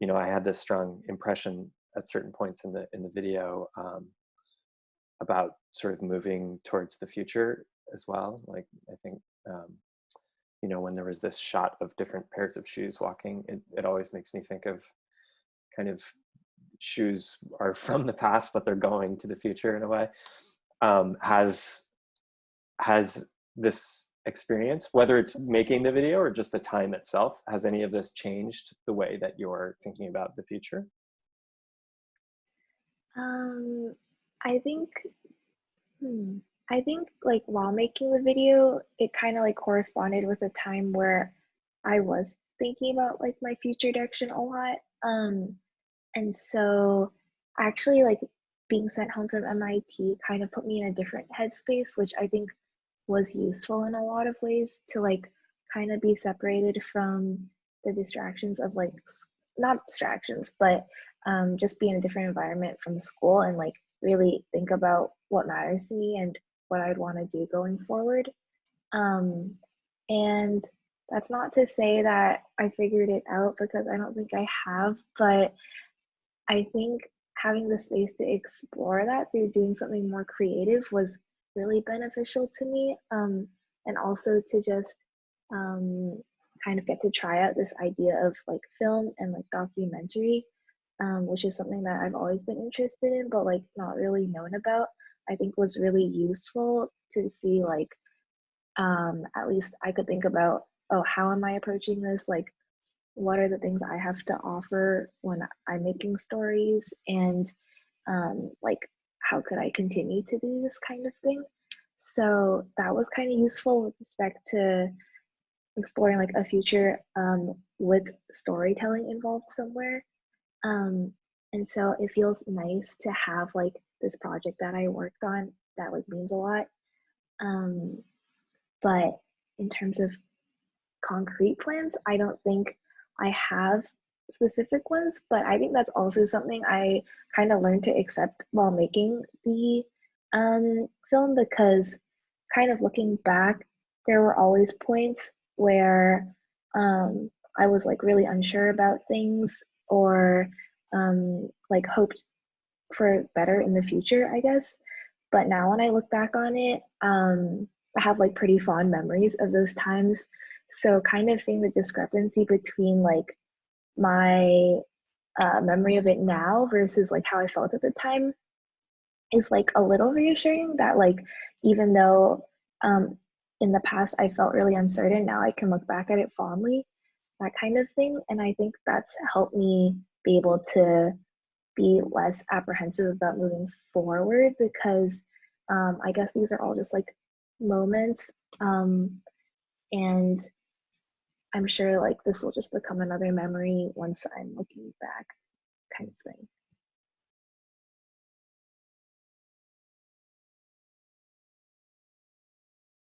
you know, I had this strong impression at certain points in the in the video um, about sort of moving towards the future as well. Like I think, um, you know, when there was this shot of different pairs of shoes walking, it, it always makes me think of kind of shoes are from the past, but they're going to the future in a way. Um, has has this experience, whether it's making the video or just the time itself, has any of this changed the way that you're thinking about the future? Um, I think, hmm, I think like while making the video, it kind of like corresponded with a time where I was thinking about like my future direction a lot. Um, and so actually like being sent home from MIT kind of put me in a different headspace, which I think was useful in a lot of ways to like kind of be separated from the distractions of like not distractions, but um, just be in a different environment from school and like really think about what matters to me and what I'd want to do going forward. Um, and that's not to say that I figured it out because I don't think I have, but I think having the space to explore that through doing something more creative was really beneficial to me. Um, and also to just um, kind of get to try out this idea of like film and like documentary, um, which is something that I've always been interested in, but like not really known about. I think was really useful to see like um, at least I could think about oh how am I approaching this like what are the things I have to offer when I'm making stories and um, like how could I continue to do this kind of thing. So that was kind of useful with respect to exploring like a future um, with storytelling involved somewhere. Um, and so it feels nice to have like this project that I worked on that like means a lot. Um, but in terms of concrete plans, I don't think I have specific ones, but I think that's also something I kind of learned to accept while making the um, film because kind of looking back, there were always points where um, I was like really unsure about things or um, like hoped for better in the future, I guess. But now when I look back on it, um, I have like pretty fond memories of those times so kind of seeing the discrepancy between like my uh, memory of it now versus like how I felt at the time is like a little reassuring that like even though um, in the past I felt really uncertain, now I can look back at it fondly, that kind of thing. And I think that's helped me be able to be less apprehensive about moving forward because um, I guess these are all just like moments um, and I'm sure like this will just become another memory once I'm looking back kind of thing.